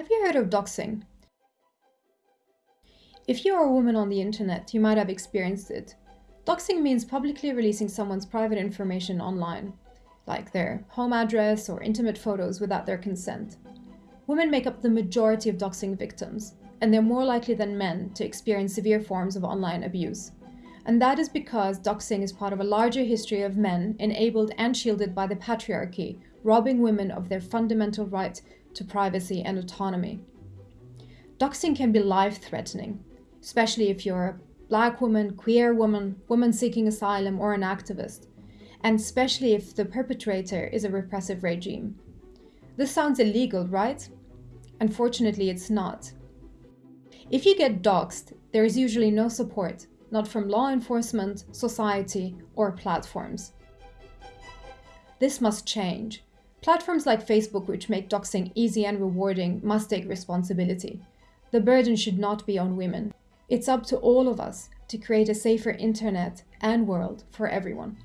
Have you heard of doxing? If you are a woman on the internet, you might have experienced it. Doxing means publicly releasing someone's private information online, like their home address or intimate photos without their consent. Women make up the majority of doxing victims, and they're more likely than men to experience severe forms of online abuse. And that is because doxing is part of a larger history of men enabled and shielded by the patriarchy, robbing women of their fundamental right to privacy and autonomy. Doxing can be life-threatening, especially if you're a black woman, queer woman, woman seeking asylum, or an activist, and especially if the perpetrator is a repressive regime. This sounds illegal, right? Unfortunately, it's not. If you get doxed, there is usually no support, not from law enforcement, society, or platforms. This must change. Platforms like Facebook, which make doxing easy and rewarding, must take responsibility. The burden should not be on women. It's up to all of us to create a safer internet and world for everyone.